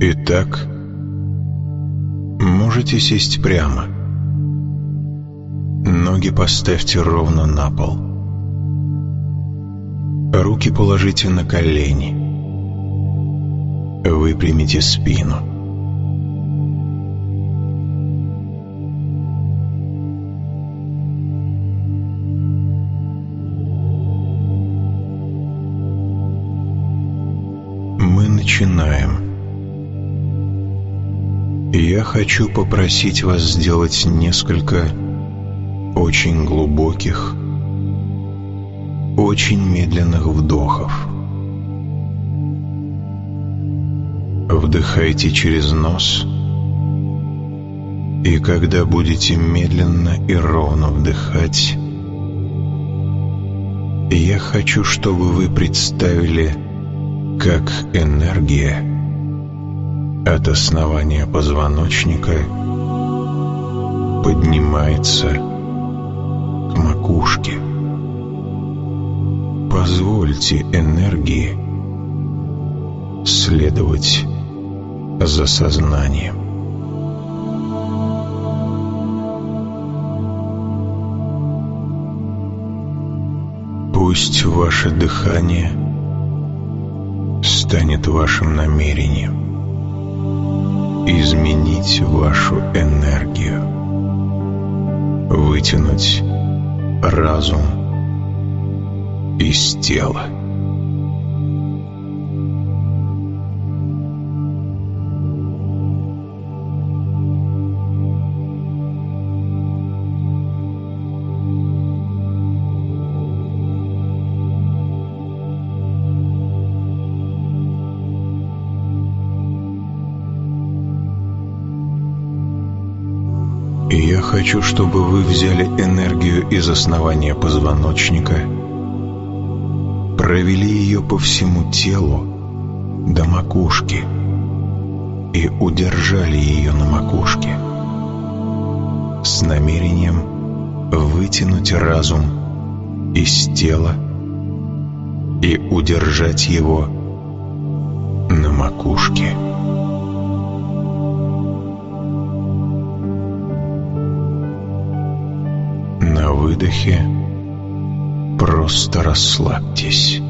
Итак, можете сесть прямо. Ноги поставьте ровно на пол. Руки положите на колени. Выпрямите спину. Мы начинаем. Я хочу попросить вас сделать несколько очень глубоких, очень медленных вдохов. Вдыхайте через нос, и когда будете медленно и ровно вдыхать, я хочу, чтобы вы представили, как энергия от основания позвоночника поднимается к макушке. Позвольте энергии следовать за сознанием. Пусть ваше дыхание станет вашим намерением изменить вашу энергию, вытянуть разум из тела. Я хочу, чтобы вы взяли энергию из основания позвоночника, провели ее по всему телу до макушки и удержали ее на макушке с намерением вытянуть разум из тела и удержать его на макушке. Выдохе просто расслабьтесь.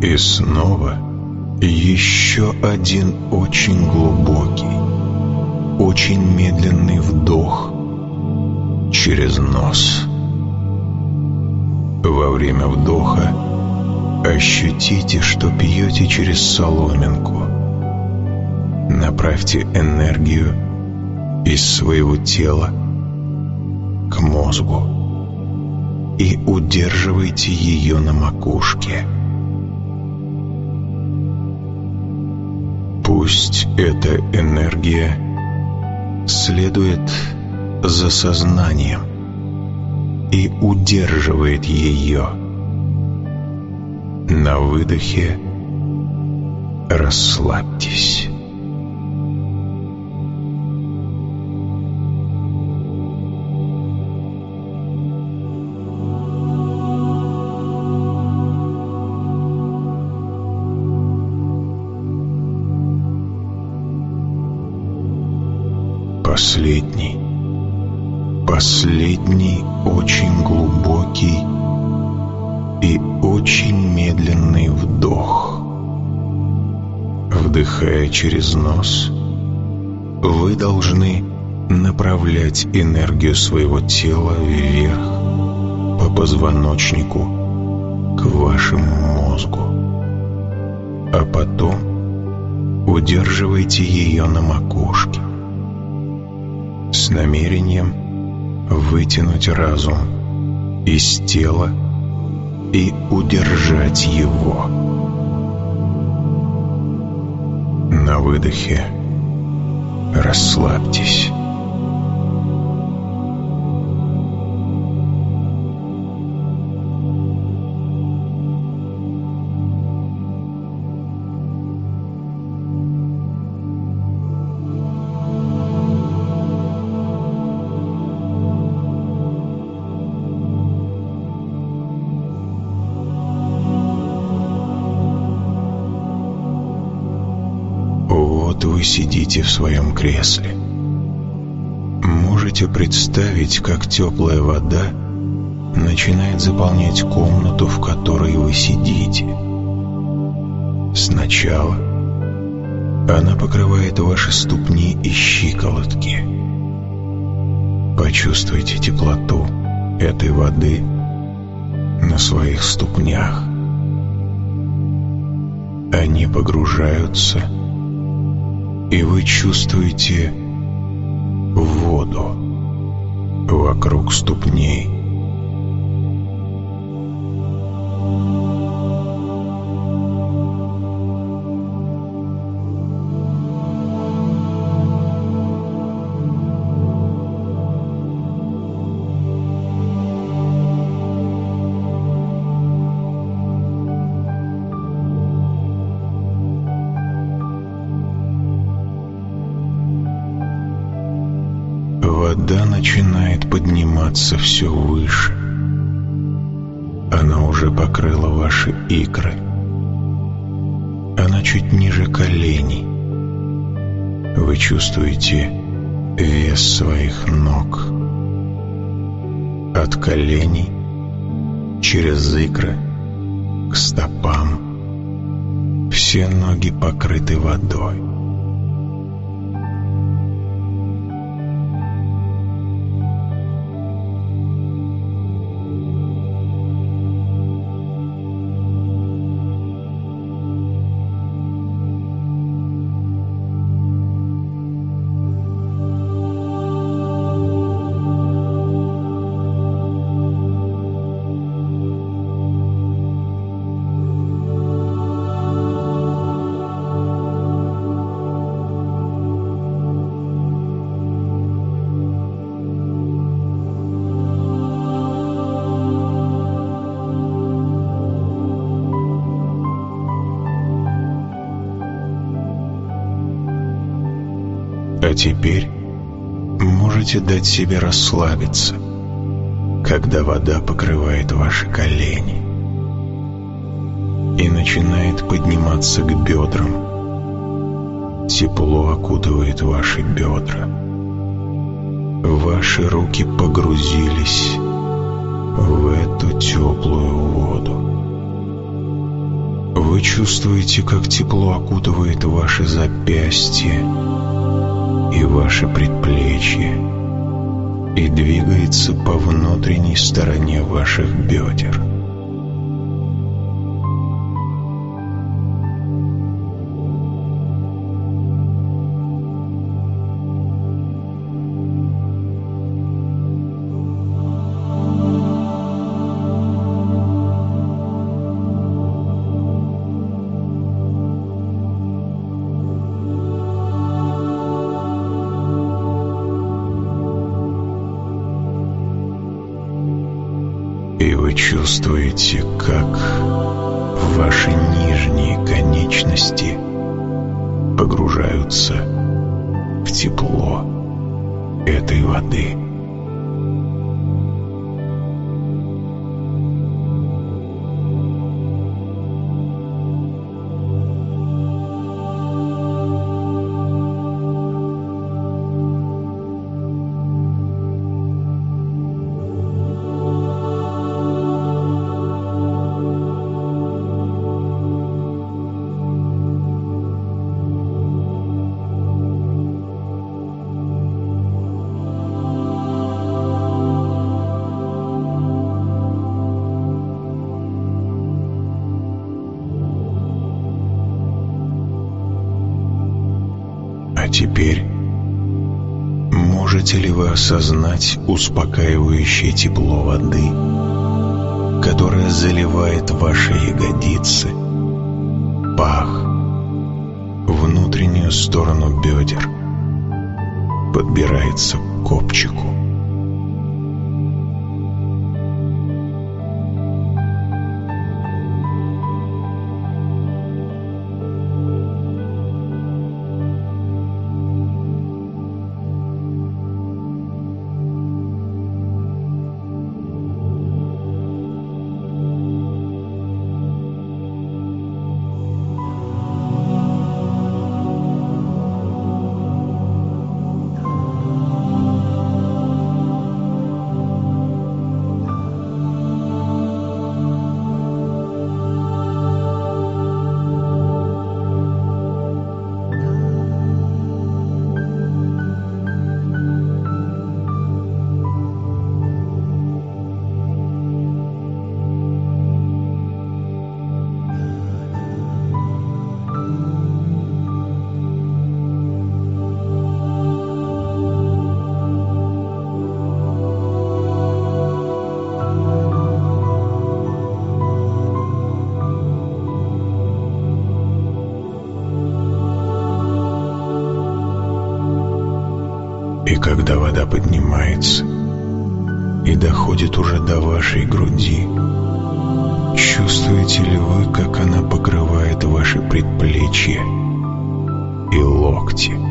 И снова еще один очень глубокий, очень медленный вдох через нос. Во время вдоха ощутите, что пьете через соломинку. Направьте энергию из своего тела к мозгу и удерживайте ее на макушке. Пусть эта энергия следует за сознанием и удерживает ее. На выдохе расслабьтесь. Последний, последний очень глубокий и очень медленный вдох. Вдыхая через нос, вы должны направлять энергию своего тела вверх по позвоночнику к вашему мозгу, а потом удерживайте ее на макушке с намерением вытянуть разум из тела и удержать его. На выдохе расслабьтесь. Сидите в своем кресле. Можете представить, как теплая вода начинает заполнять комнату, в которой вы сидите. Сначала она покрывает ваши ступни и щиколотки. Почувствуйте теплоту этой воды на своих ступнях. Они погружаются, и вы чувствуете воду вокруг ступней. Подниматься все выше. Она уже покрыла ваши икры. Она чуть ниже коленей. Вы чувствуете вес своих ног. От коленей через икры к стопам. Все ноги покрыты водой. Можете дать себе расслабиться, когда вода покрывает ваши колени и начинает подниматься к бедрам. Тепло окутывает ваши бедра. Ваши руки погрузились в эту теплую воду. Вы чувствуете, как тепло окутывает ваши запястья, и ваше предплечье и двигается по внутренней стороне ваших бедер. Чувствуете, как ваши нижние конечности погружаются в тепло этой воды. Осознать успокаивающее тепло воды, которое заливает ваши ягодицы, пах, внутреннюю сторону бедер, подбирается к копчику? Когда вода поднимается и доходит уже до вашей груди, чувствуете ли вы, как она покрывает ваши предплечья и локти?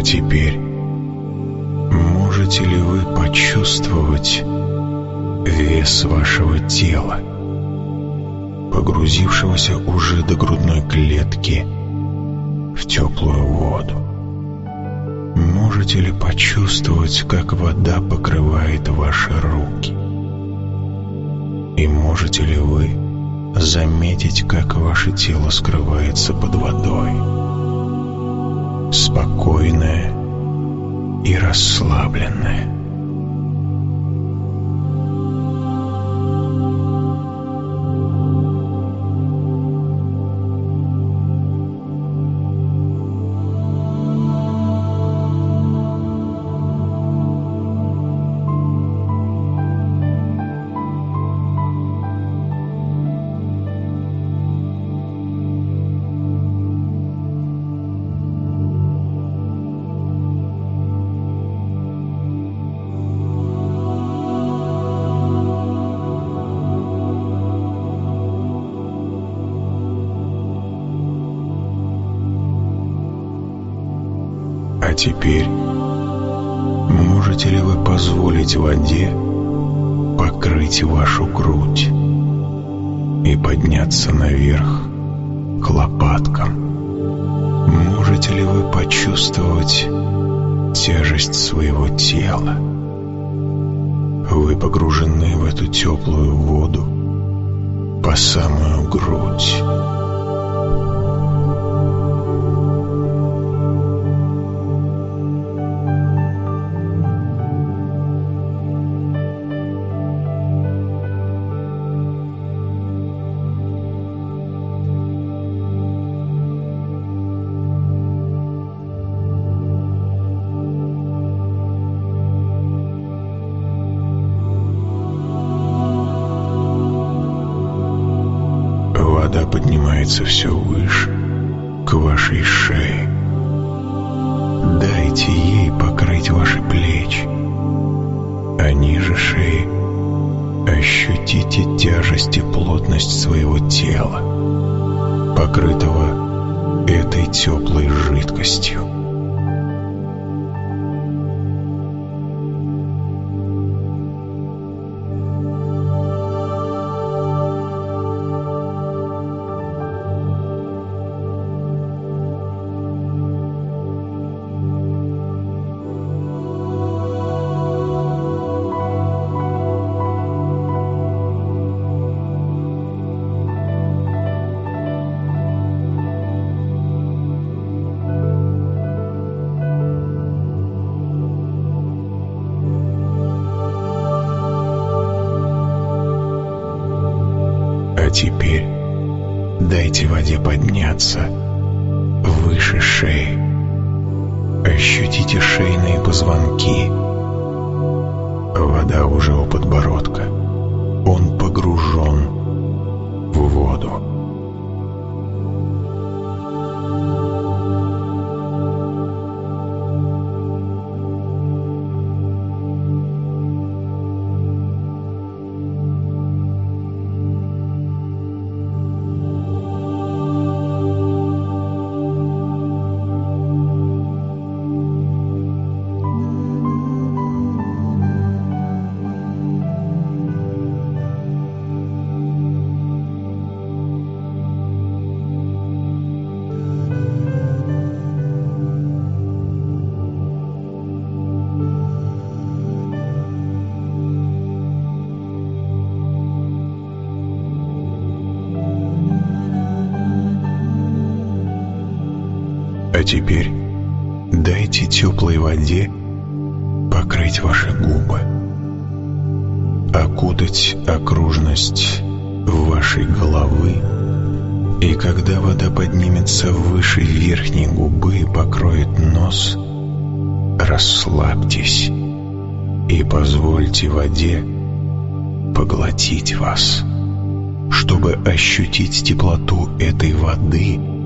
А теперь можете ли вы почувствовать вес вашего тела, погрузившегося уже до грудной клетки в теплую воду? Можете ли почувствовать, как вода покрывает ваши руки? И можете ли вы заметить, как ваше тело скрывается под водой? Спокойная и расслабленная. Теперь можете ли вы позволить воде покрыть вашу грудь и подняться наверх к лопаткам? Можете ли вы почувствовать тяжесть своего тела? Вы погружены в эту теплую воду по самую грудь. Вода поднимается все выше, к вашей шее. Дайте ей покрыть ваши плечи, а ниже шеи ощутите тяжесть и плотность своего тела, покрытого этой теплой жидкостью. Теперь дайте теплой воде покрыть ваши губы, окутать окружность вашей головы, и когда вода поднимется выше верхней губы и покроет нос, расслабьтесь и позвольте воде поглотить вас, чтобы ощутить теплоту этой воды –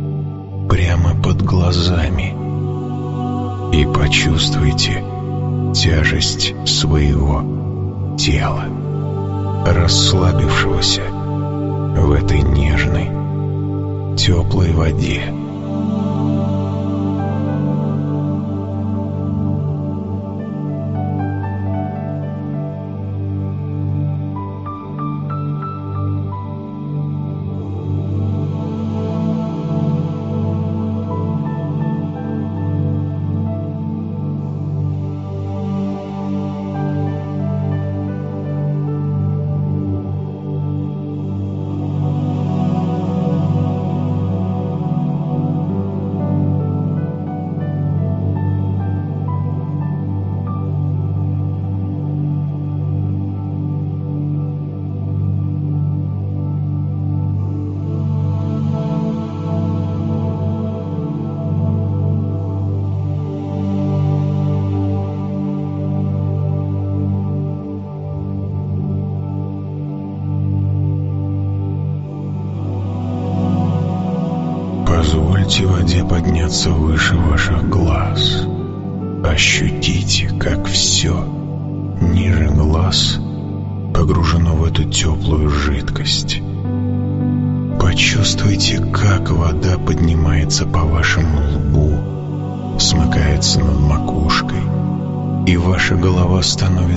прямо под глазами и почувствуйте тяжесть своего тела, расслабившегося в этой нежной, теплой воде.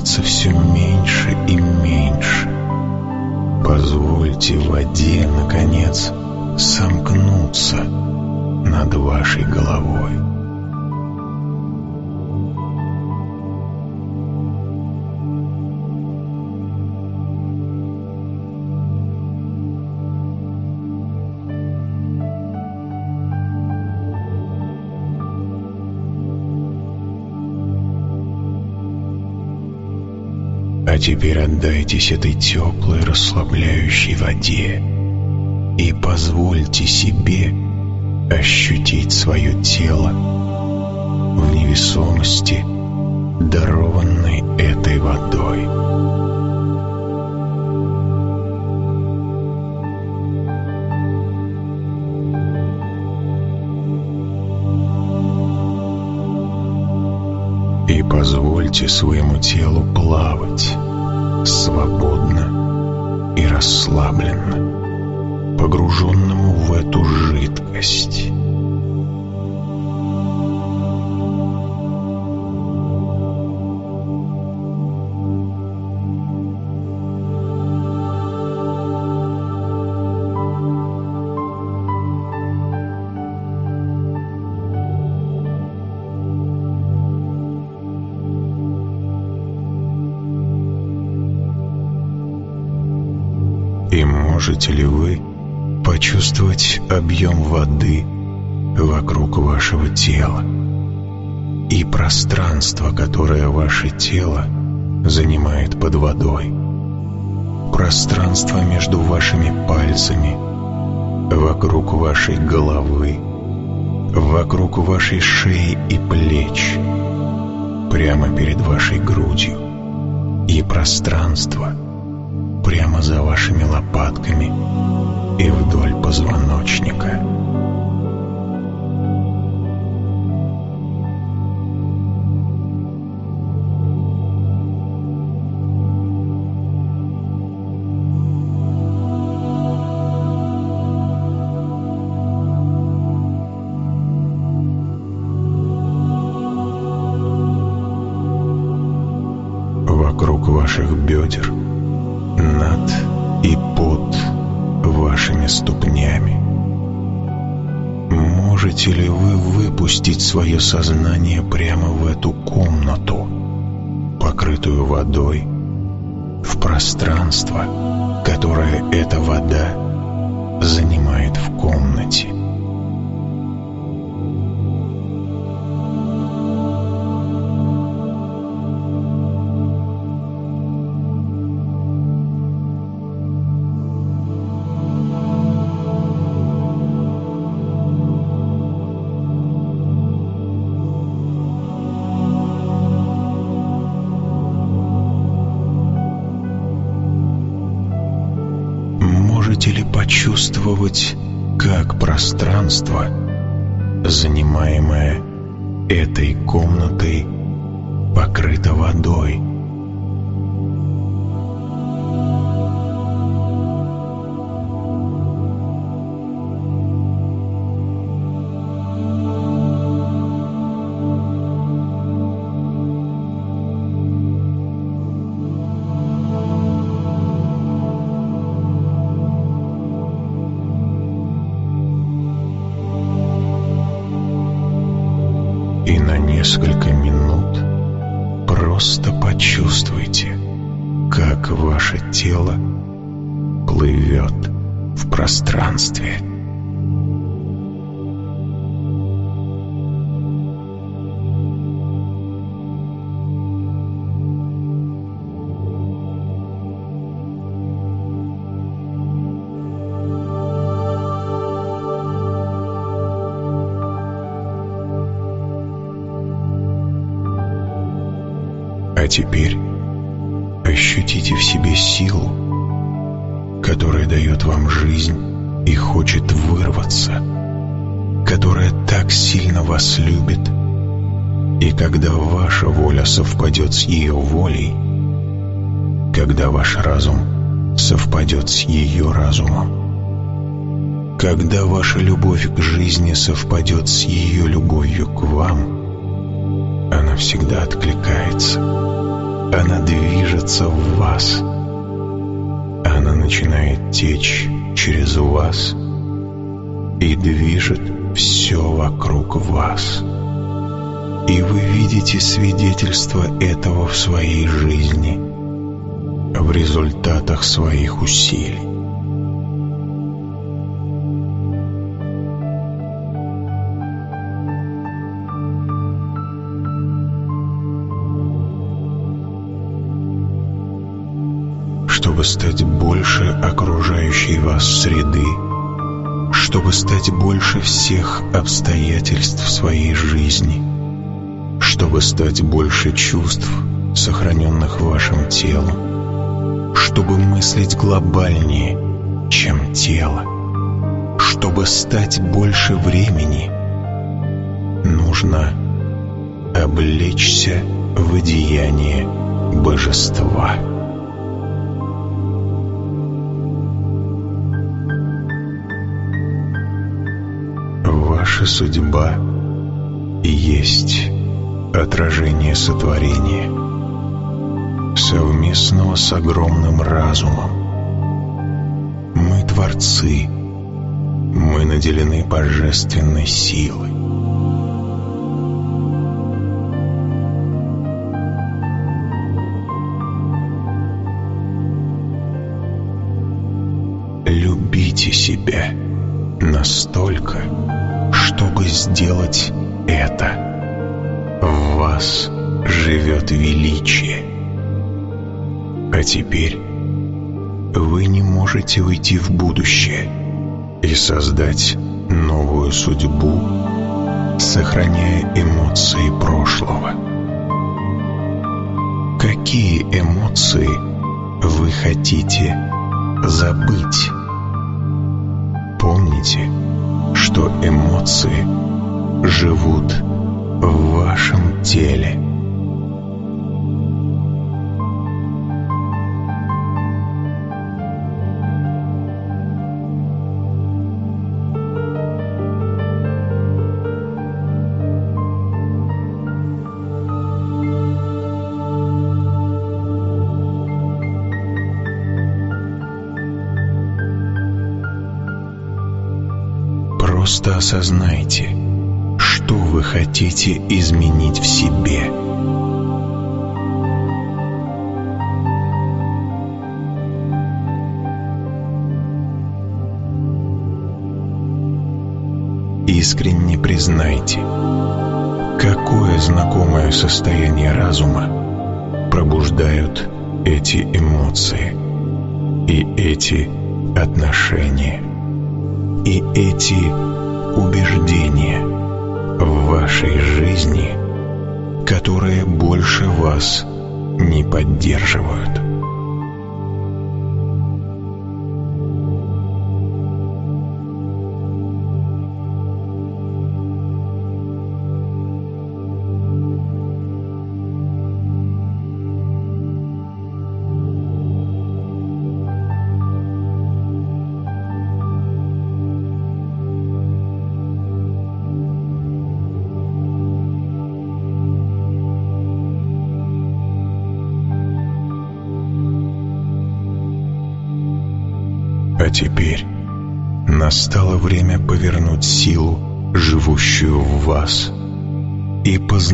Становится все меньше и меньше. Позвольте воде, наконец, сомкнуться над вашей головой. Теперь отдайтесь этой теплой расслабляющей воде и позвольте себе ощутить свое тело в невесомости, дарованной этой водой. И позвольте своему телу плавать свободно и расслабленно, погруженному в эту жидкость. Можете ли вы почувствовать объем воды вокруг вашего тела и пространство, которое ваше тело занимает под водой? Пространство между вашими пальцами, вокруг вашей головы, вокруг вашей шеи и плеч, прямо перед вашей грудью и пространство прямо за вашими лопатками и вдоль позвоночника. вокруг ваших бедер, над и под вашими ступнями. Можете ли вы выпустить свое сознание прямо в эту комнату, покрытую водой, в пространство, которое эта вода занимает в комнате? А теперь ощутите в себе силу, которая дает вам жизнь и хочет вырваться, которая так сильно вас любит, и когда ваша воля совпадет с ее волей, когда ваш разум совпадет с ее разумом, когда ваша любовь к жизни совпадет с ее любовью к вам, она всегда откликается. Она движется в вас. Она начинает течь через вас и движет все вокруг вас. И вы видите свидетельство этого в своей жизни, в результатах своих усилий. Стать больше окружающей вас среды, чтобы стать больше всех обстоятельств своей жизни, чтобы стать больше чувств, сохраненных вашим телом, чтобы мыслить глобальнее, чем тело, чтобы стать больше времени, нужно облечься в одеяние божества. Ваша судьба и есть отражение сотворения, совместного с огромным разумом. Мы творцы, мы наделены божественной силой. Любите себя настолько, чтобы сделать это. В вас живет величие. А теперь вы не можете уйти в будущее. и создать новую судьбу, сохраняя эмоции прошлого. Какие эмоции вы хотите забыть? Помните, что эмоции живут в вашем теле. Просто осознайте, что вы хотите изменить в себе. Искренне признайте, какое знакомое состояние разума пробуждают эти эмоции и эти отношения и эти убеждения в вашей жизни, которые больше вас не поддерживают.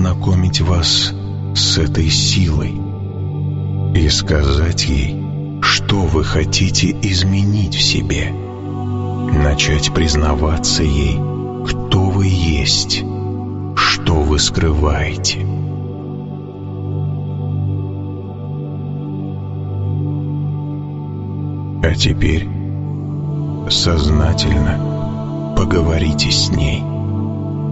Познакомить вас с этой силой, и сказать ей, что вы хотите изменить в себе, начать признаваться ей, кто вы есть, что вы скрываете. А теперь сознательно поговорите с ней.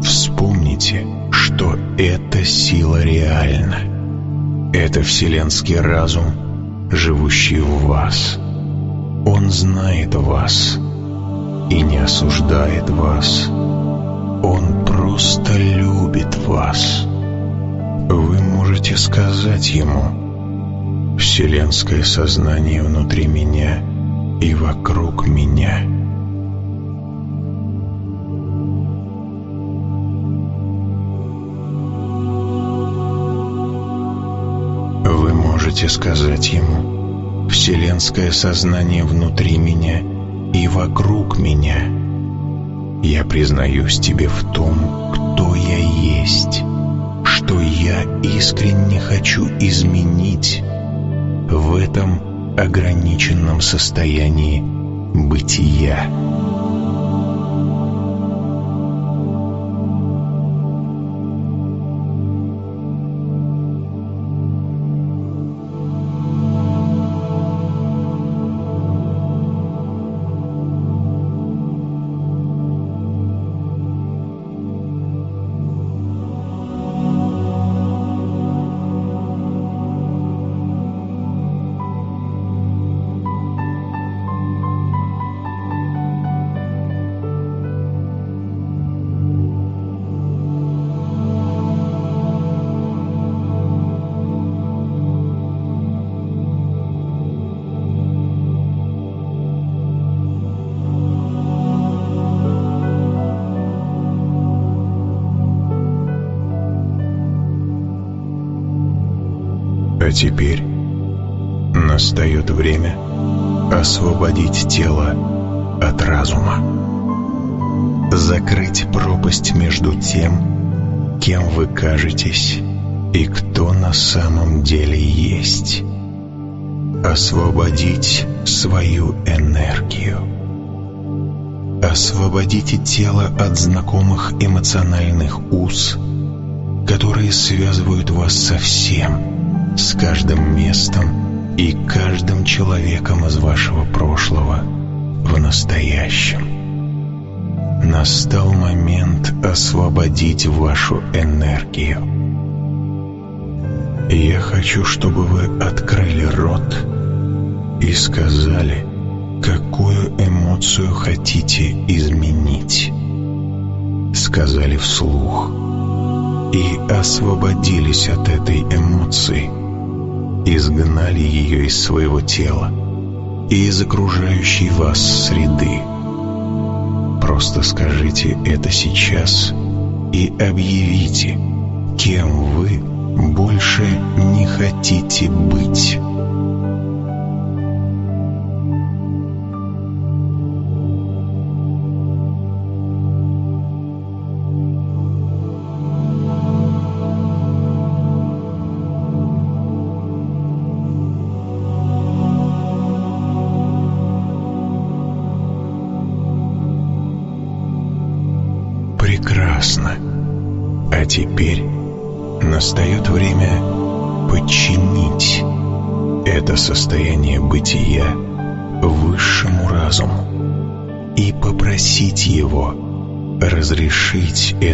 Вспомните, что эта сила реальна. Это вселенский разум, живущий в вас. Он знает вас и не осуждает вас. Он просто любит вас. Вы можете сказать ему «Вселенское сознание внутри меня — и вокруг меня. Можете сказать ему «Вселенское сознание внутри меня и вокруг меня». Я признаюсь тебе в том, кто я есть, что я искренне хочу изменить в этом ограниченном состоянии бытия. Время освободить тело от разума. Закрыть пропасть между тем, кем вы кажетесь и кто на самом деле есть. Освободить свою энергию. Освободите тело от знакомых эмоциональных уз, которые связывают вас со всем – с каждым местом и каждым человеком из вашего прошлого в настоящем. настал момент освободить вашу энергию. Я хочу, чтобы вы открыли рот и сказали, какую эмоцию хотите изменить. Сказали вслух и освободились от этой эмоции, изгнали ее из своего тела и из окружающей вас среды. Просто скажите это сейчас и объявите, кем вы больше не хотите быть.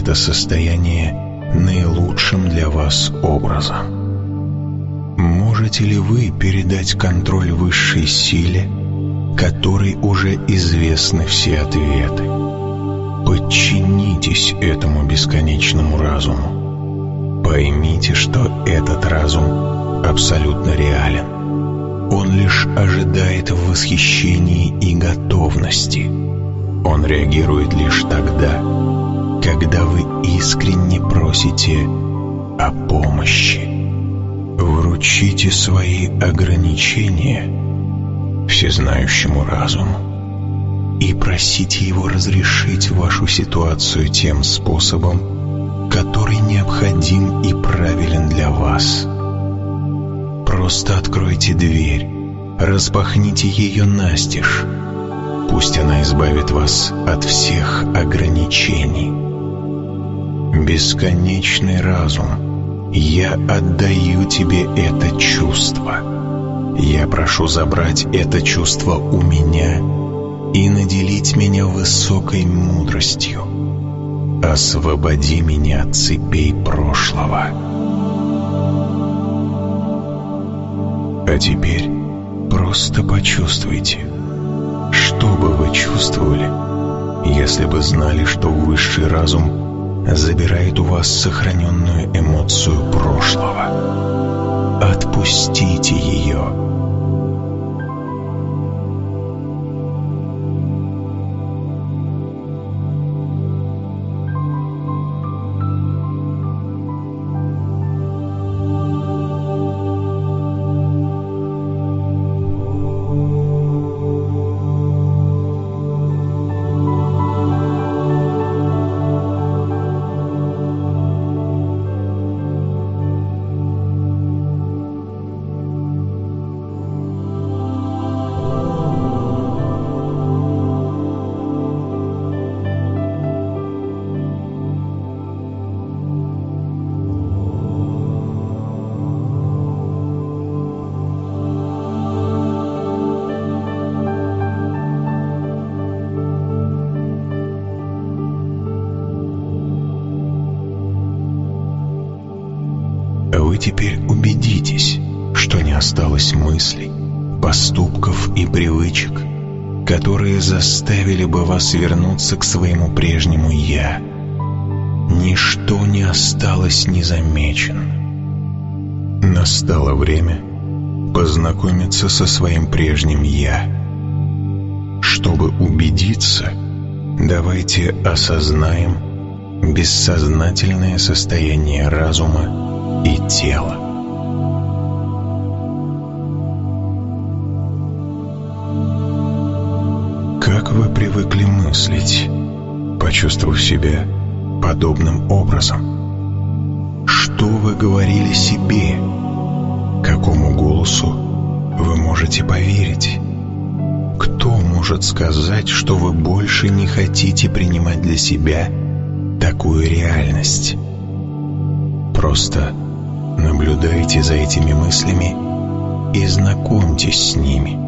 Это состояние наилучшим для вас образом. Можете ли вы передать контроль высшей силе, которой уже известны все ответы? Подчинитесь этому бесконечному разуму. Поймите, что этот разум абсолютно реален. Он лишь ожидает в восхищении и готовности. Он реагирует лишь тогда, когда вы искренне просите о помощи. Вручите свои ограничения всезнающему разуму и просите его разрешить вашу ситуацию тем способом, который необходим и правилен для вас. Просто откройте дверь, распахните ее настежь. Пусть она избавит вас от всех ограничений. Бесконечный разум, я отдаю тебе это чувство. Я прошу забрать это чувство у меня и наделить меня высокой мудростью. Освободи меня от цепей прошлого. А теперь просто почувствуйте, что бы вы чувствовали, если бы знали, что высший разум забирает у вас сохраненную эмоцию прошлого. Отпустите ее вы теперь убедитесь, что не осталось мыслей, поступков и привычек, которые заставили бы вас вернуться к своему прежнему «я». Ничто не осталось незамеченным. Настало время познакомиться со своим прежним «я». Чтобы убедиться, давайте осознаем бессознательное состояние разума и тело. Как вы привыкли мыслить, почувствовав себя подобным образом? Что вы говорили себе? Какому голосу вы можете поверить? Кто может сказать, что вы больше не хотите принимать для себя такую реальность? Просто Наблюдайте за этими мыслями и знакомьтесь с ними.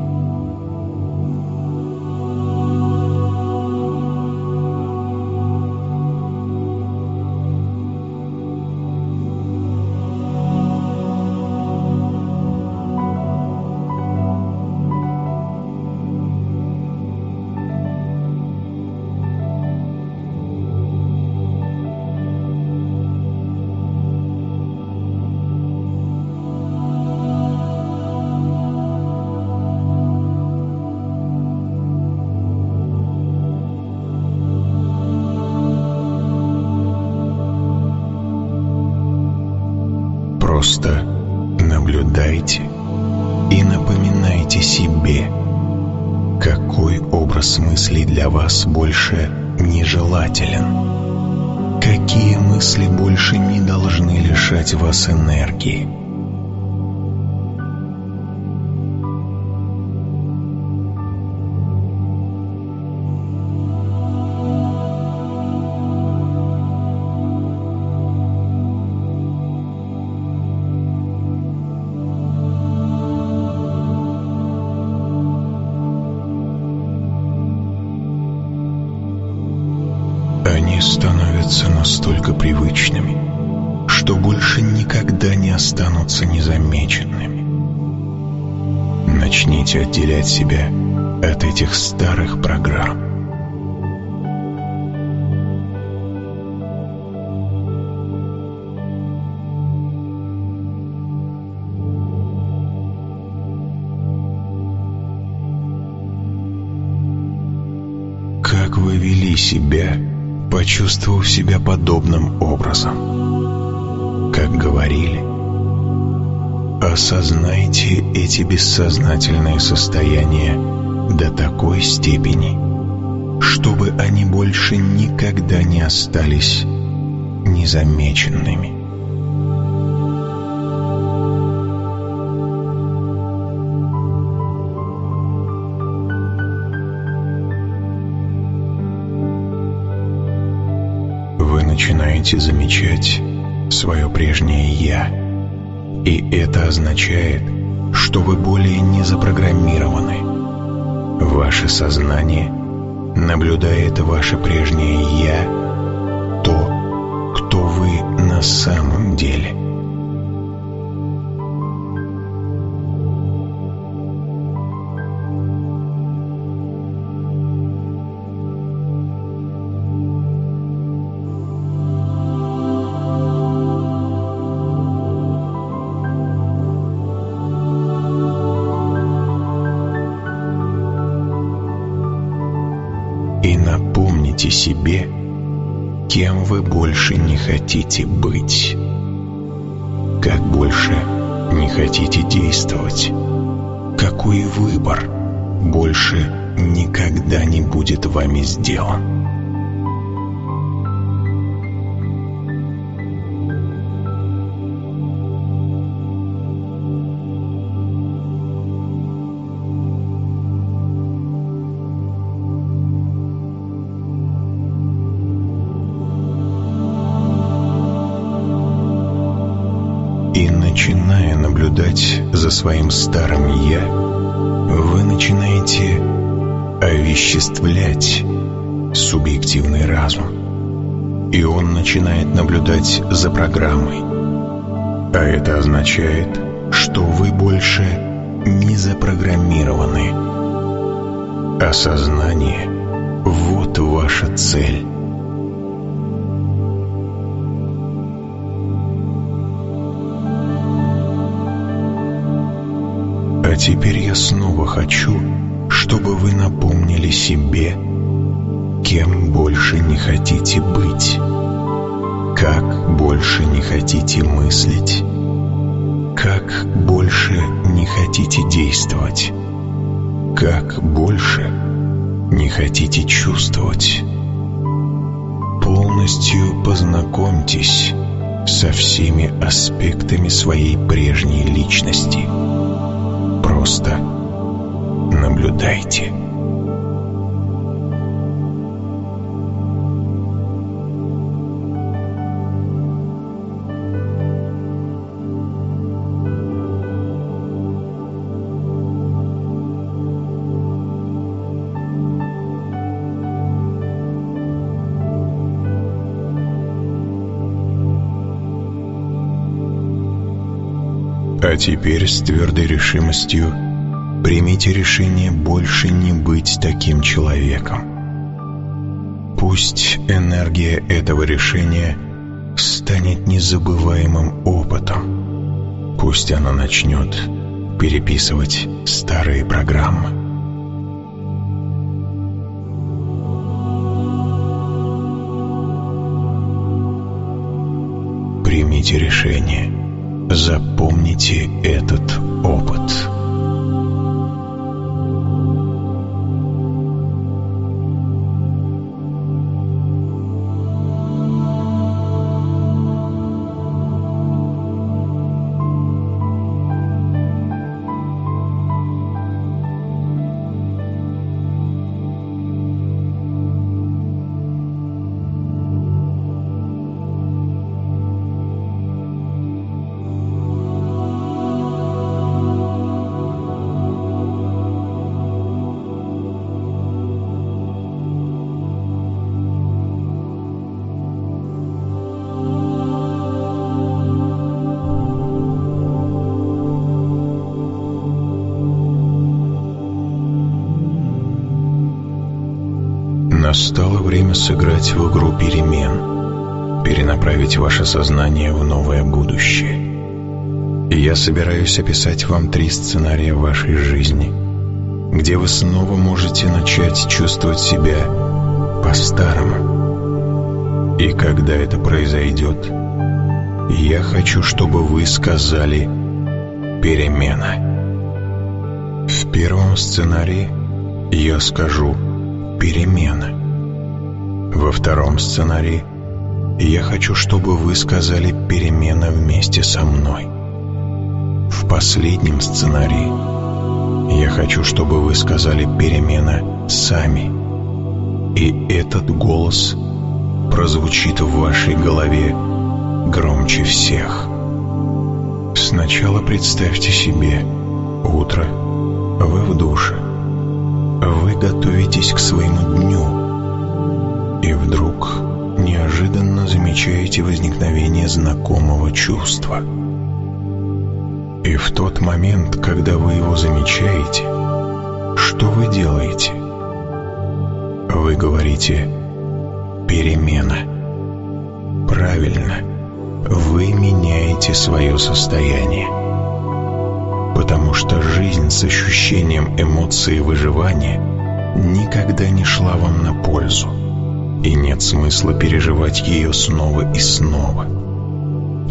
Энергии. настолько привычными, останутся незамеченными. Начните отделять себя от этих старых программ. Как вы вели себя почувствовав себя подобным образом. Как говорили, осознайте эти бессознательные состояния до такой степени, чтобы они больше никогда не остались незамеченными. начинаете замечать свое прежнее «я». И это означает, что вы более не запрограммированы. Ваше сознание наблюдает ваше прежнее «я», то, кто вы на самом деле. Себе, кем вы больше не хотите быть. Как больше не хотите действовать. Какой выбор больше никогда не будет вами сделан. Наблюдать за своим старым «я», вы начинаете овеществлять субъективный разум. И он начинает наблюдать за программой. А это означает, что вы больше не запрограммированы. Осознание – вот ваша цель. Снова хочу, чтобы вы напомнили себе, кем больше не хотите быть, как больше не хотите мыслить, как больше не хотите действовать, как больше не хотите чувствовать. Полностью познакомьтесь со всеми аспектами своей прежней личности – Просто наблюдайте. А теперь с твердой решимостью примите решение больше не быть таким человеком. Пусть энергия этого решения станет незабываемым опытом. Пусть она начнет переписывать старые программы. Примите решение – Запомните этот опыт. Сыграть в игру перемен, перенаправить ваше сознание в новое будущее. И я собираюсь описать вам три сценария вашей жизни, где вы снова можете начать чувствовать себя по-старому. И когда это произойдет, я хочу, чтобы вы сказали «перемена». В первом сценарии я скажу «перемена». Во втором сценарии я хочу, чтобы вы сказали «перемена вместе со мной». В последнем сценарии я хочу, чтобы вы сказали «перемена сами». И этот голос прозвучит в вашей голове громче всех. Сначала представьте себе утро, вы в душе, вы готовитесь к своему дню – и вдруг неожиданно замечаете возникновение знакомого чувства. И в тот момент, когда вы его замечаете, что вы делаете? Вы говорите «перемена». Правильно, вы меняете свое состояние. Потому что жизнь с ощущением эмоции выживания никогда не шла вам на пользу и нет смысла переживать ее снова и снова.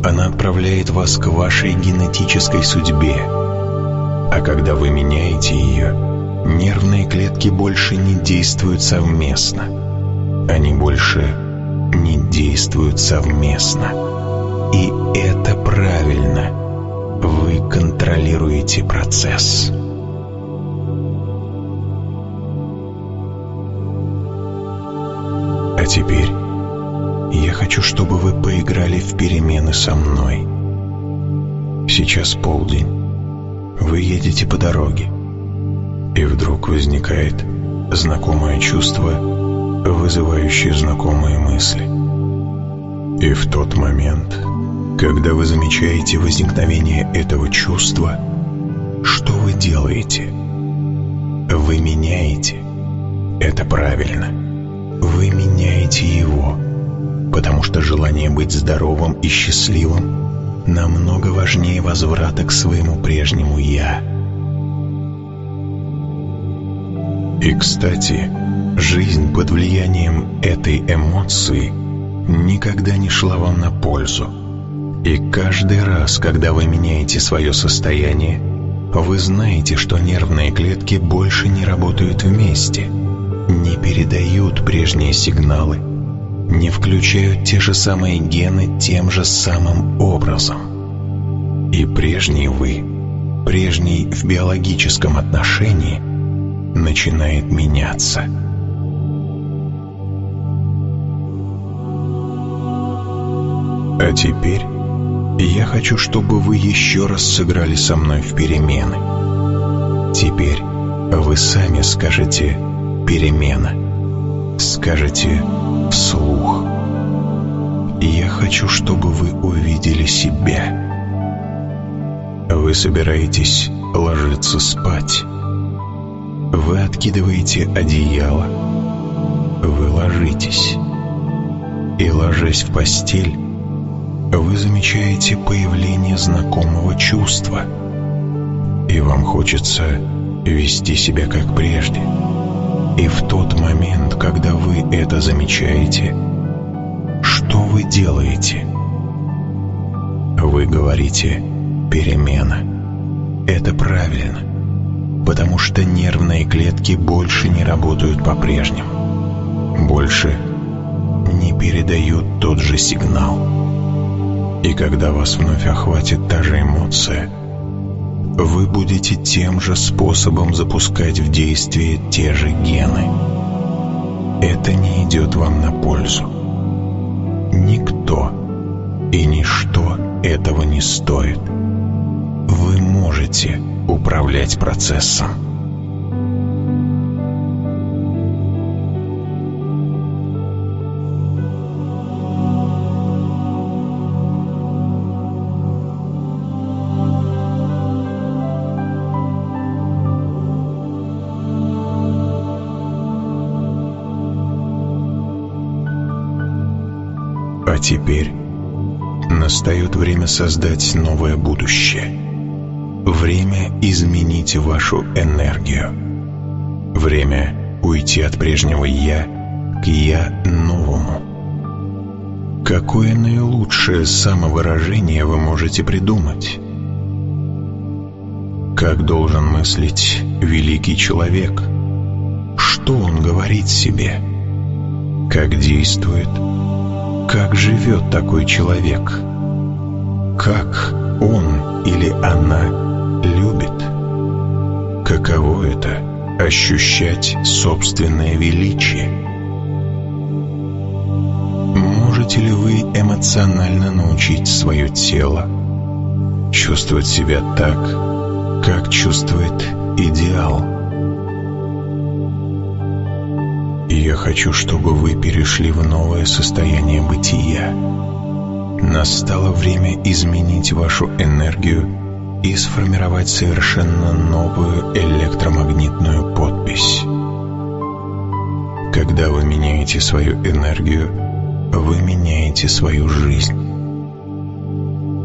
Она отправляет вас к вашей генетической судьбе, а когда вы меняете ее, нервные клетки больше не действуют совместно. Они больше не действуют совместно. И это правильно. Вы контролируете процесс. Теперь я хочу, чтобы вы поиграли в перемены со мной. Сейчас полдень. Вы едете по дороге. И вдруг возникает знакомое чувство, вызывающее знакомые мысли. И в тот момент, когда вы замечаете возникновение этого чувства, что вы делаете? Вы меняете. Это правильно вы меняете его, потому что желание быть здоровым и счастливым намного важнее возврата к своему прежнему «я». И, кстати, жизнь под влиянием этой эмоции никогда не шла вам на пользу. И каждый раз, когда вы меняете свое состояние, вы знаете, что нервные клетки больше не работают вместе – не передают прежние сигналы, не включают те же самые гены тем же самым образом. И прежний вы, прежний в биологическом отношении, начинает меняться. А теперь я хочу, чтобы вы еще раз сыграли со мной в перемены. Теперь вы сами скажете перемена. Скажете вслух. Я хочу, чтобы вы увидели себя. Вы собираетесь ложиться спать. Вы откидываете одеяло. Вы ложитесь. И ложась в постель, вы замечаете появление знакомого чувства. И вам хочется вести себя как прежде – и в тот момент, когда вы это замечаете, что вы делаете? Вы говорите «перемена». Это правильно, потому что нервные клетки больше не работают по-прежнему. Больше не передают тот же сигнал. И когда вас вновь охватит та же эмоция, вы будете тем же способом запускать в действие те же гены. Это не идет вам на пользу. Никто и ничто этого не стоит. Вы можете управлять процессом. А теперь настает время создать новое будущее. Время изменить вашу энергию. Время уйти от прежнего «я» к «я» новому. Какое наилучшее самовыражение вы можете придумать? Как должен мыслить великий человек? Что он говорит себе? Как действует? Как живет такой человек? Как он или она любит? Каково это — ощущать собственное величие? Можете ли вы эмоционально научить свое тело чувствовать себя так, как чувствует идеал? Я хочу, чтобы вы перешли в новое состояние бытия. Настало время изменить вашу энергию и сформировать совершенно новую электромагнитную подпись. Когда вы меняете свою энергию, вы меняете свою жизнь.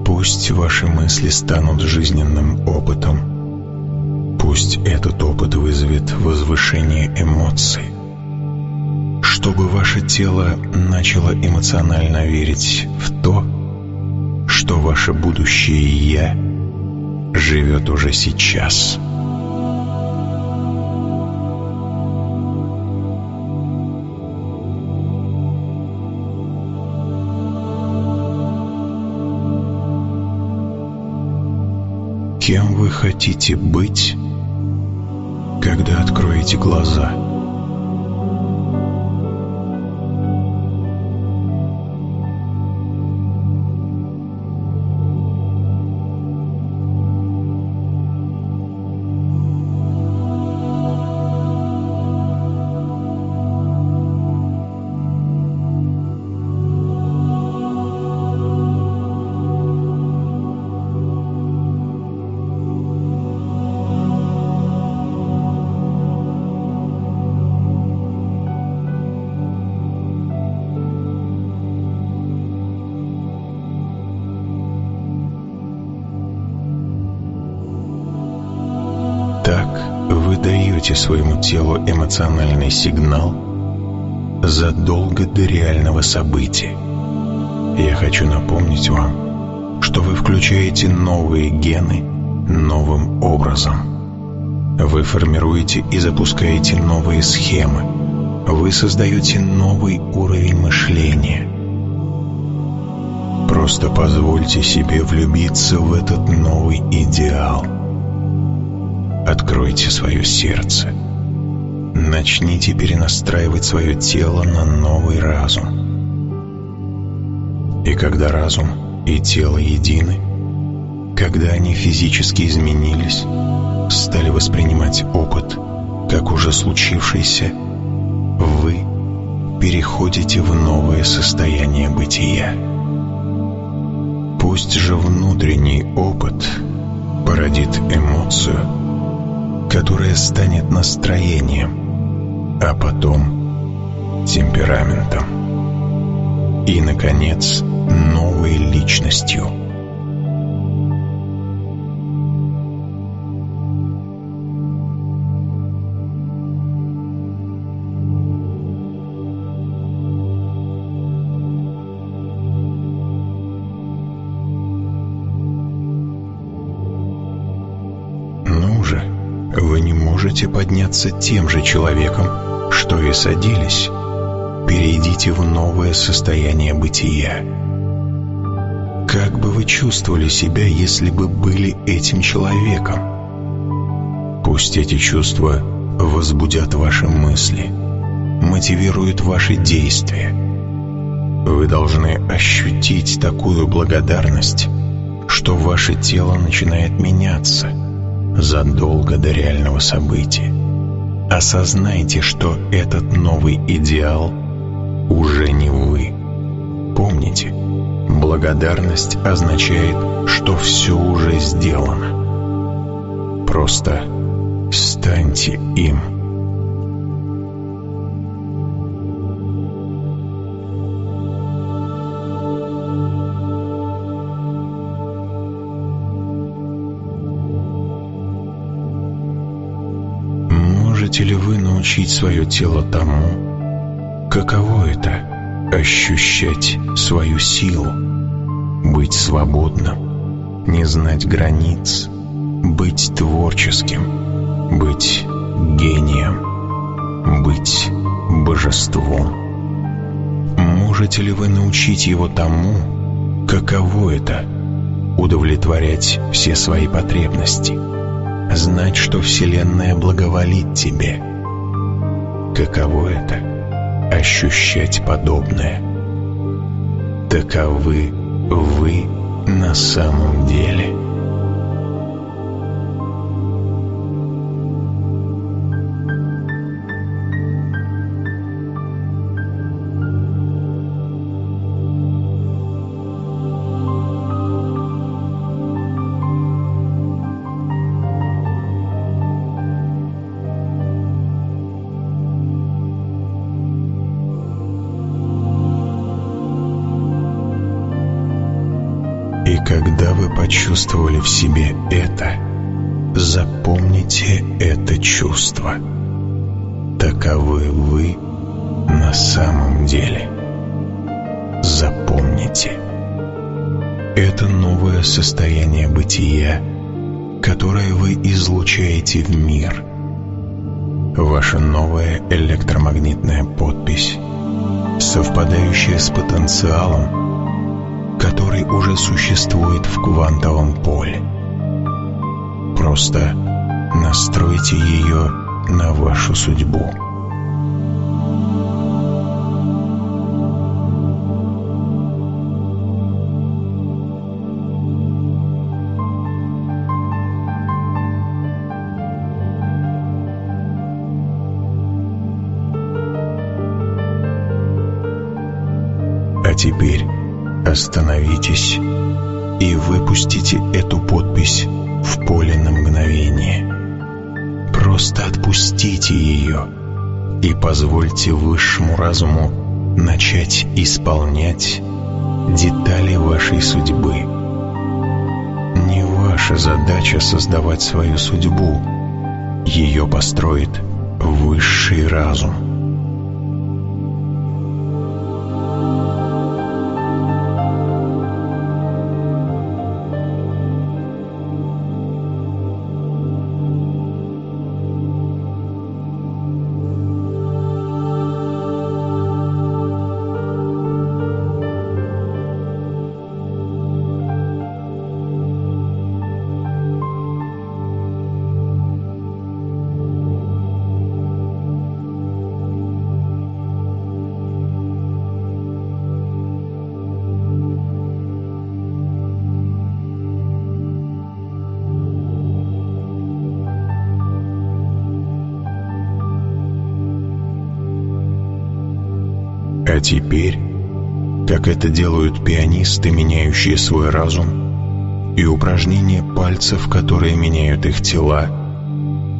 Пусть ваши мысли станут жизненным опытом. Пусть этот опыт вызовет возвышение эмоций чтобы ваше тело начало эмоционально верить в то, что ваше будущее «Я» живет уже сейчас. Кем вы хотите быть, когда откроете глаза – эмоциональный сигнал задолго до реального события. Я хочу напомнить вам, что вы включаете новые гены новым образом. Вы формируете и запускаете новые схемы. Вы создаете новый уровень мышления. Просто позвольте себе влюбиться в этот новый идеал – Откройте свое сердце. Начните перенастраивать свое тело на новый разум. И когда разум и тело едины, когда они физически изменились, стали воспринимать опыт, как уже случившийся, вы переходите в новое состояние бытия. Пусть же внутренний опыт породит эмоцию, которое станет настроением, а потом темпераментом. И, наконец, новой личностью. Ну можете подняться тем же человеком, что и садились. Перейдите в новое состояние бытия. Как бы вы чувствовали себя, если бы были этим человеком? Пусть эти чувства возбудят ваши мысли, мотивируют ваши действия. Вы должны ощутить такую благодарность, что ваше тело начинает меняться задолго до реального события. Осознайте, что этот новый идеал уже не вы. Помните, благодарность означает, что все уже сделано. Просто станьте им. Можете ли вы научить свое тело тому, каково это — ощущать свою силу, быть свободным, не знать границ, быть творческим, быть гением, быть божеством? Можете ли вы научить его тому, каково это — удовлетворять все свои потребности — знать, что Вселенная благоволит тебе. Каково это — ощущать подобное? Таковы вы на самом деле. Состояние бытия, которое вы излучаете в мир. Ваша новая электромагнитная подпись, совпадающая с потенциалом, который уже существует в квантовом поле. Просто настройте ее на вашу судьбу. А теперь Остановитесь и выпустите эту подпись в поле на мгновение. Просто отпустите ее и позвольте высшему разуму начать исполнять детали вашей судьбы. Не ваша задача создавать свою судьбу. Ее построит высший разум. Теперь, как это делают пианисты, меняющие свой разум, и упражнения пальцев, которые меняют их тела,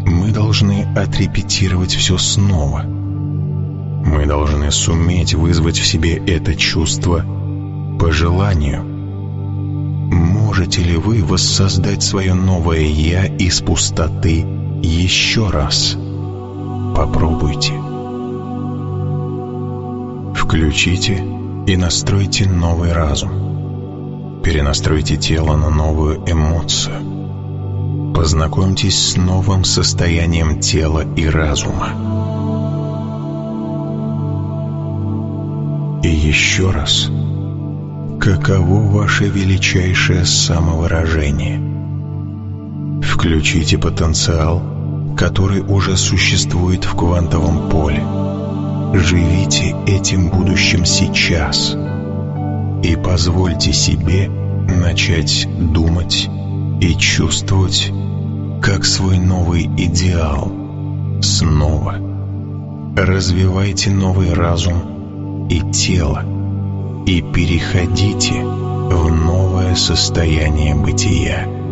мы должны отрепетировать все снова. Мы должны суметь вызвать в себе это чувство по желанию. Можете ли вы воссоздать свое новое «я» из пустоты еще раз? Попробуйте. Включите и настройте новый разум. Перенастройте тело на новую эмоцию. Познакомьтесь с новым состоянием тела и разума. И еще раз, каково ваше величайшее самовыражение? Включите потенциал, который уже существует в квантовом поле. Живите этим будущим сейчас и позвольте себе начать думать и чувствовать как свой новый идеал. Снова развивайте новый разум и тело и переходите в новое состояние бытия.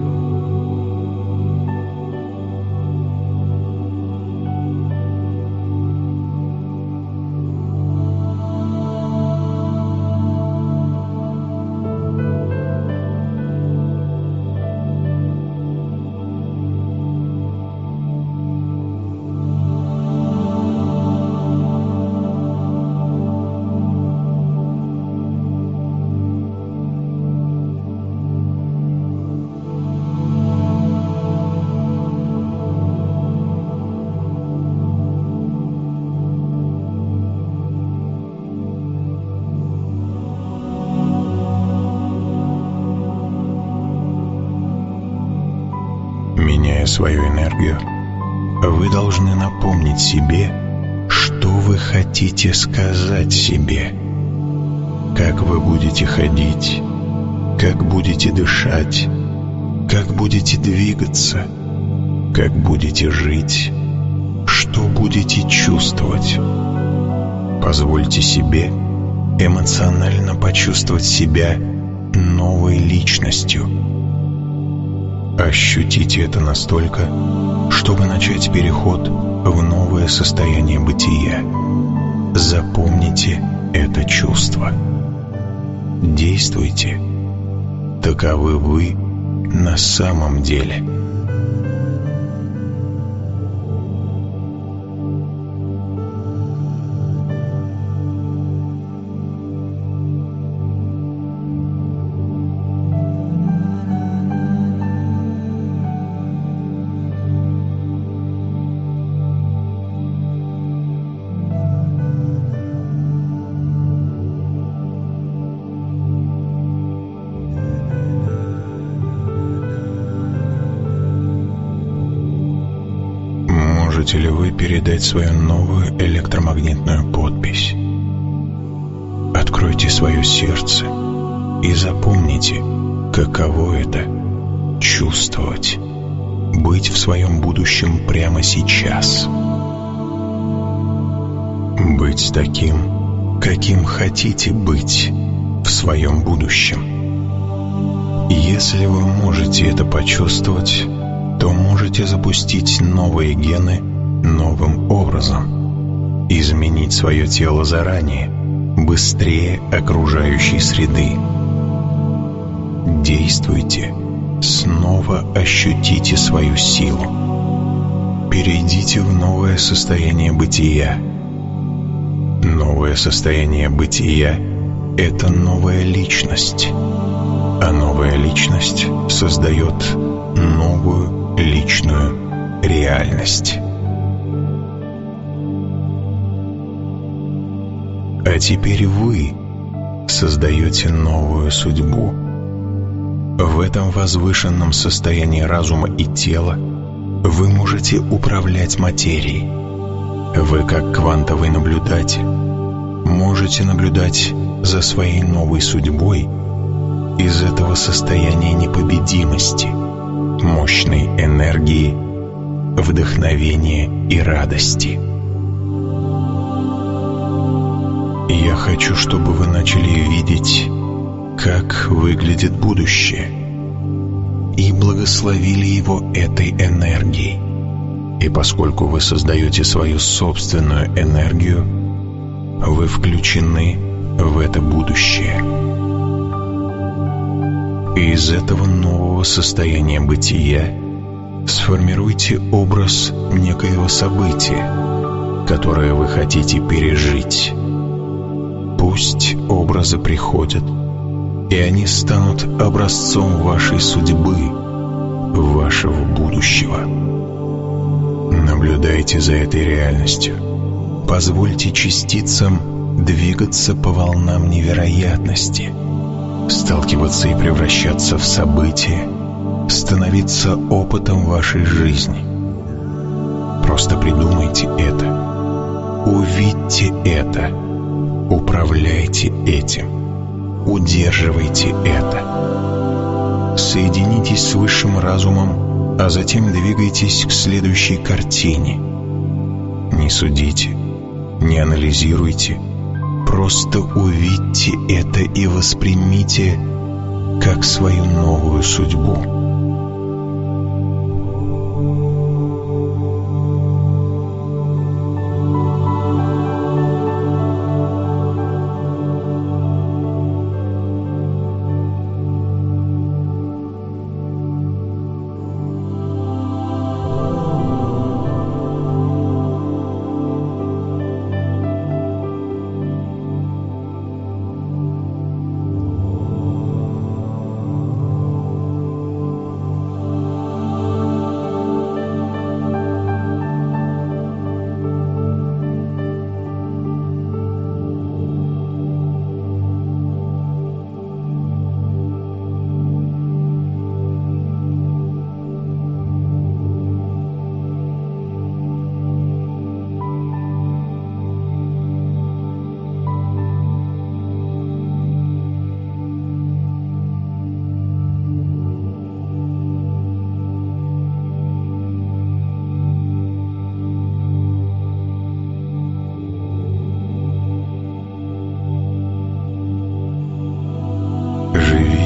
Хотите сказать себе, как вы будете ходить, как будете дышать, как будете двигаться, как будете жить, что будете чувствовать. Позвольте себе эмоционально почувствовать себя новой личностью – Ощутите это настолько, чтобы начать переход в новое состояние бытия. Запомните это чувство. Действуйте. Таковы вы на самом деле – вы передать свою новую электромагнитную подпись? Откройте свое сердце и запомните, каково это — чувствовать, быть в своем будущем прямо сейчас. Быть таким, каким хотите быть в своем будущем. Если вы можете это почувствовать, то можете запустить новые гены новым образом, изменить свое тело заранее, быстрее окружающей среды. Действуйте, снова ощутите свою силу. Перейдите в новое состояние бытия. Новое состояние бытия — это новая личность, а новая личность создает новую личную реальность. Теперь вы создаете новую судьбу. В этом возвышенном состоянии разума и тела вы можете управлять материей. Вы, как квантовый наблюдатель, можете наблюдать за своей новой судьбой из этого состояния непобедимости, мощной энергии, вдохновения и радости – Я хочу, чтобы вы начали видеть, как выглядит будущее, и благословили его этой энергией. И поскольку вы создаете свою собственную энергию, вы включены в это будущее. И из этого нового состояния бытия сформируйте образ некоего события, которое вы хотите пережить Пусть образы приходят, и они станут образцом вашей судьбы, вашего будущего. Наблюдайте за этой реальностью. Позвольте частицам двигаться по волнам невероятности, сталкиваться и превращаться в события, становиться опытом вашей жизни. Просто придумайте это. Увидьте это. Управляйте этим. Удерживайте это. Соединитесь с высшим разумом, а затем двигайтесь к следующей картине. Не судите, не анализируйте, просто увидьте это и воспримите как свою новую судьбу.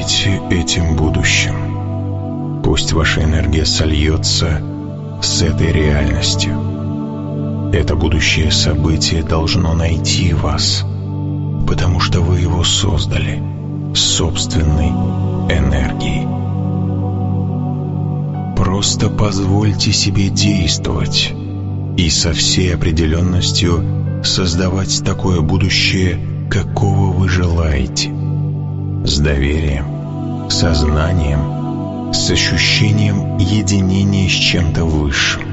Этим будущим. Пусть ваша энергия сольется с этой реальностью. Это будущее событие должно найти вас, потому что вы его создали собственной энергией. Просто позвольте себе действовать и со всей определенностью создавать такое будущее, какого вы желаете. С доверием, сознанием, с ощущением единения с чем-то высшим.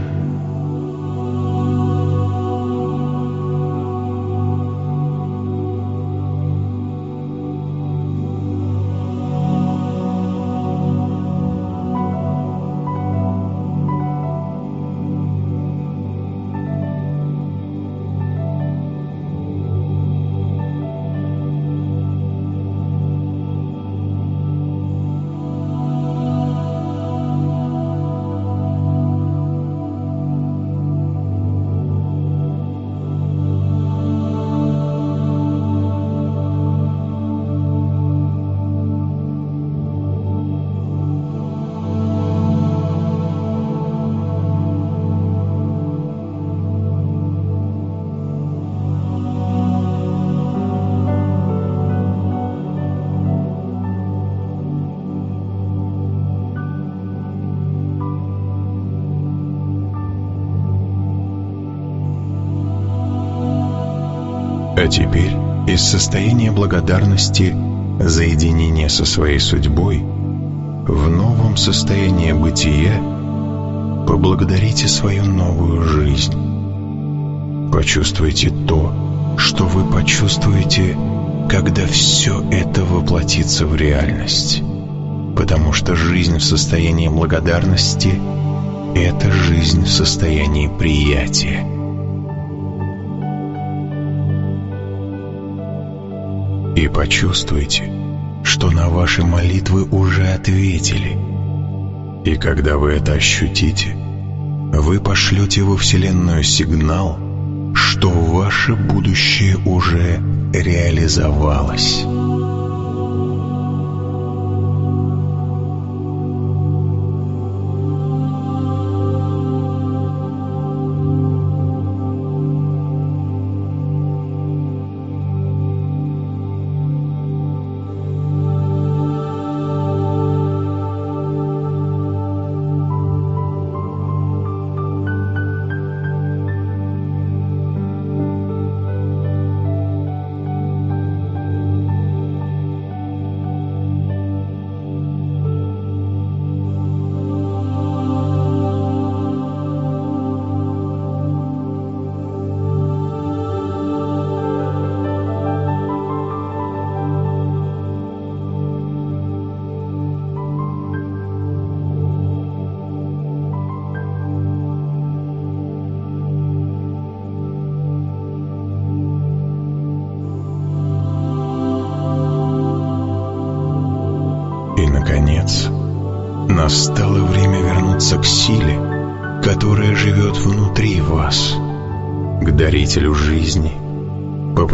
А теперь из состояния благодарности за единение со своей судьбой в новом состоянии бытия поблагодарите свою новую жизнь. Почувствуйте то, что вы почувствуете, когда все это воплотится в реальность. Потому что жизнь в состоянии благодарности – это жизнь в состоянии приятия. И почувствуйте, что на ваши молитвы уже ответили. И когда вы это ощутите, вы пошлете во Вселенную сигнал, что ваше будущее уже реализовалось.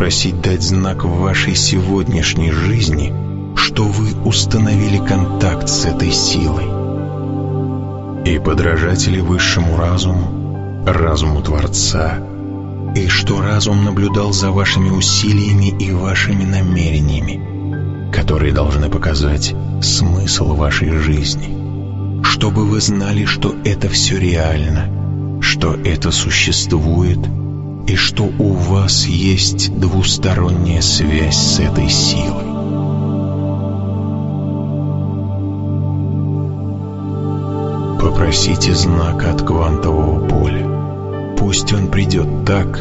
Попросить дать знак в вашей сегодняшней жизни, что вы установили контакт с этой силой. И подражатели высшему разуму, разуму Творца, и что разум наблюдал за вашими усилиями и вашими намерениями, которые должны показать смысл вашей жизни чтобы вы знали, что это все реально, что это существует и что у вас есть двусторонняя связь с этой силой. Попросите знака от квантового поля. Пусть он придет так,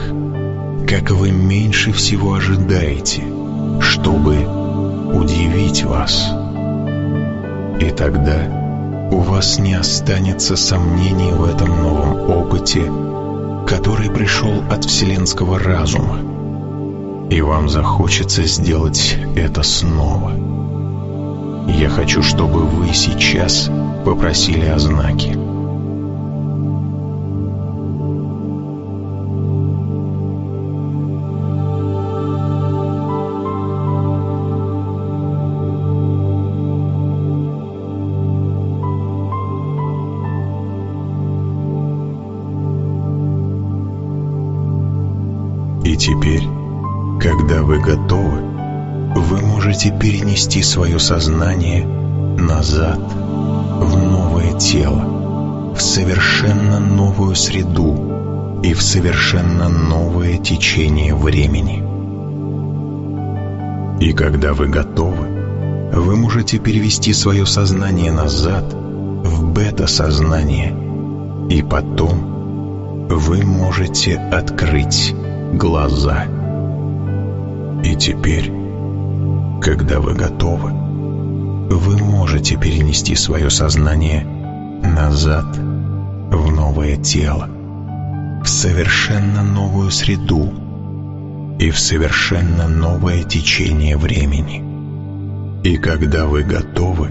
как вы меньше всего ожидаете, чтобы удивить вас. И тогда у вас не останется сомнений в этом новом опыте, который пришел от вселенского разума, и вам захочется сделать это снова. Я хочу, чтобы вы сейчас попросили о знаке. Теперь, когда вы готовы, вы можете перенести свое сознание назад в новое тело, в совершенно новую среду и в совершенно новое течение времени. И когда вы готовы, вы можете перевести свое сознание назад в бета-сознание, и потом вы можете открыть глаза. И теперь, когда вы готовы, вы можете перенести свое сознание назад в новое тело, в совершенно новую среду и в совершенно новое течение времени. И когда вы готовы,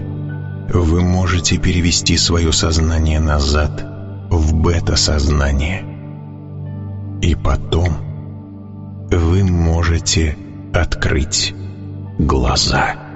вы можете перевести свое сознание назад в бета-сознание. И потом – вы можете открыть глаза.